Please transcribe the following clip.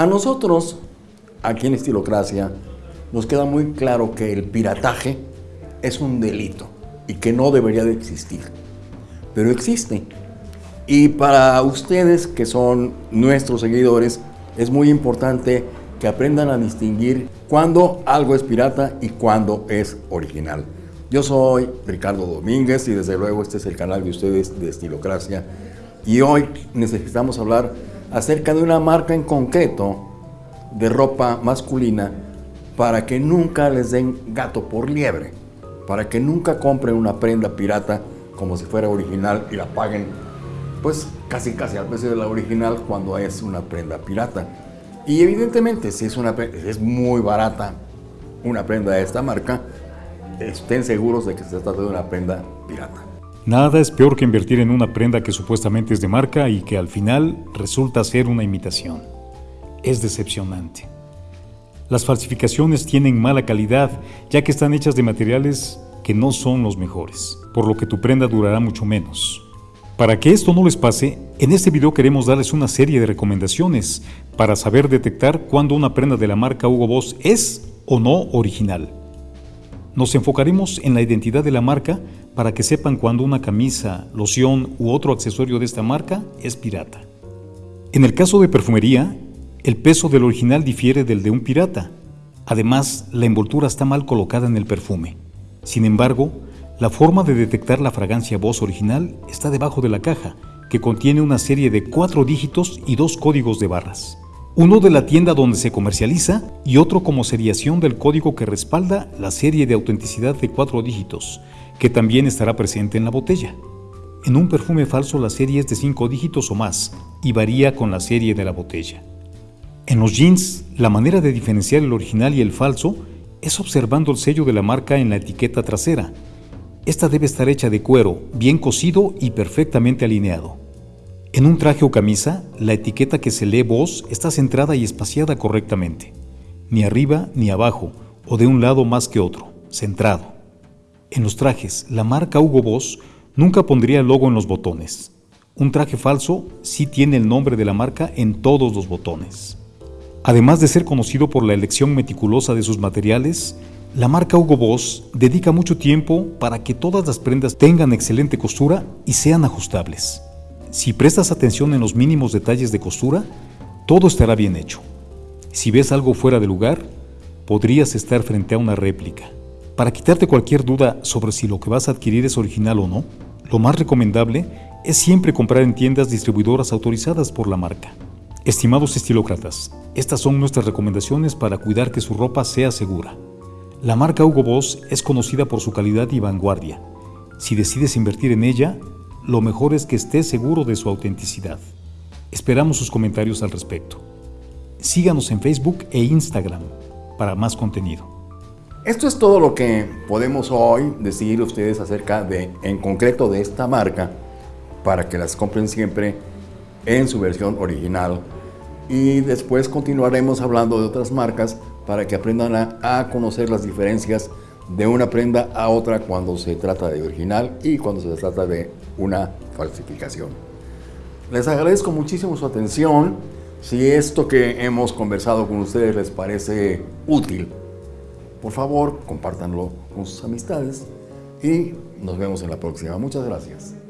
A nosotros, aquí en Estilocracia, nos queda muy claro que el pirataje es un delito y que no debería de existir. Pero existe. Y para ustedes que son nuestros seguidores, es muy importante que aprendan a distinguir cuándo algo es pirata y cuándo es original. Yo soy Ricardo Domínguez y desde luego este es el canal de ustedes de Estilocracia. Y hoy necesitamos hablar acerca de una marca en concreto de ropa masculina para que nunca les den gato por liebre, para que nunca compren una prenda pirata como si fuera original y la paguen pues casi casi al precio de la original cuando es una prenda pirata. Y evidentemente si es, una, es muy barata una prenda de esta marca, estén seguros de que se trata de una prenda pirata. Nada es peor que invertir en una prenda que supuestamente es de marca y que al final resulta ser una imitación. Es decepcionante. Las falsificaciones tienen mala calidad ya que están hechas de materiales que no son los mejores, por lo que tu prenda durará mucho menos. Para que esto no les pase, en este video queremos darles una serie de recomendaciones para saber detectar cuándo una prenda de la marca Hugo Boss es o no original. Nos enfocaremos en la identidad de la marca para que sepan cuando una camisa, loción u otro accesorio de esta marca es pirata. En el caso de perfumería, el peso del original difiere del de un pirata. Además, la envoltura está mal colocada en el perfume. Sin embargo, la forma de detectar la fragancia voz original está debajo de la caja, que contiene una serie de cuatro dígitos y dos códigos de barras. Uno de la tienda donde se comercializa y otro como seriación del código que respalda la serie de autenticidad de cuatro dígitos, que también estará presente en la botella. En un perfume falso la serie es de cinco dígitos o más y varía con la serie de la botella. En los jeans, la manera de diferenciar el original y el falso es observando el sello de la marca en la etiqueta trasera. Esta debe estar hecha de cuero, bien cosido y perfectamente alineado. En un traje o camisa, la etiqueta que se lee voz está centrada y espaciada correctamente. Ni arriba ni abajo, o de un lado más que otro, centrado. En los trajes, la marca Hugo Boss nunca pondría el logo en los botones. Un traje falso sí tiene el nombre de la marca en todos los botones. Además de ser conocido por la elección meticulosa de sus materiales, la marca Hugo Boss dedica mucho tiempo para que todas las prendas tengan excelente costura y sean ajustables. Si prestas atención en los mínimos detalles de costura, todo estará bien hecho. Si ves algo fuera de lugar, podrías estar frente a una réplica. Para quitarte cualquier duda sobre si lo que vas a adquirir es original o no, lo más recomendable es siempre comprar en tiendas distribuidoras autorizadas por la marca. Estimados estilócratas, estas son nuestras recomendaciones para cuidar que su ropa sea segura. La marca Hugo Boss es conocida por su calidad y vanguardia. Si decides invertir en ella, lo mejor es que estés seguro de su autenticidad. Esperamos sus comentarios al respecto. Síganos en Facebook e Instagram para más contenido. Esto es todo lo que podemos hoy decir a ustedes acerca de, en concreto, de esta marca, para que las compren siempre en su versión original. Y después continuaremos hablando de otras marcas para que aprendan a, conocer las diferencias de una prenda a otra cuando se trata de original y cuando se trata de una falsificación. Les agradezco muchísimo su atención. Si esto que hemos conversado con ustedes les parece útil, por favor, compártanlo con sus amistades y nos vemos en la próxima. Muchas gracias.